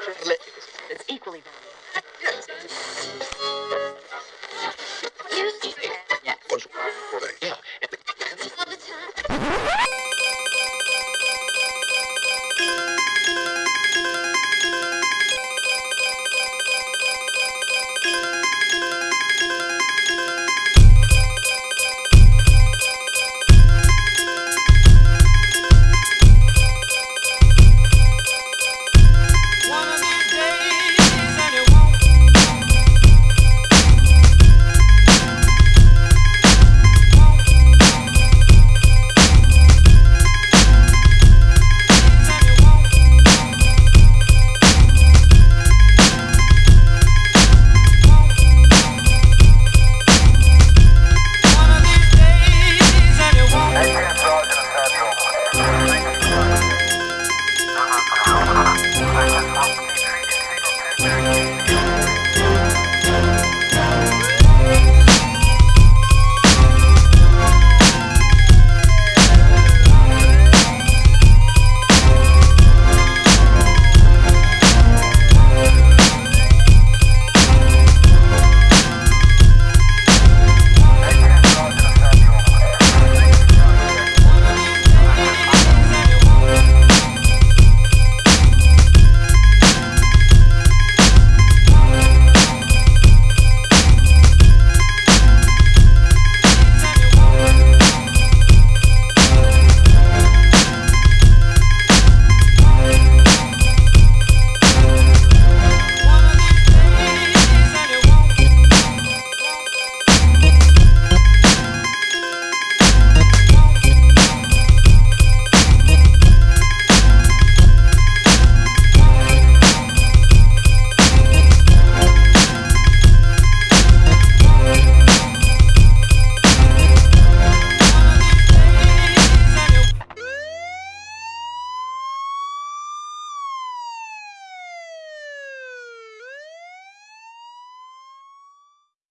spiritual religions. It's equally valuable. Yeah.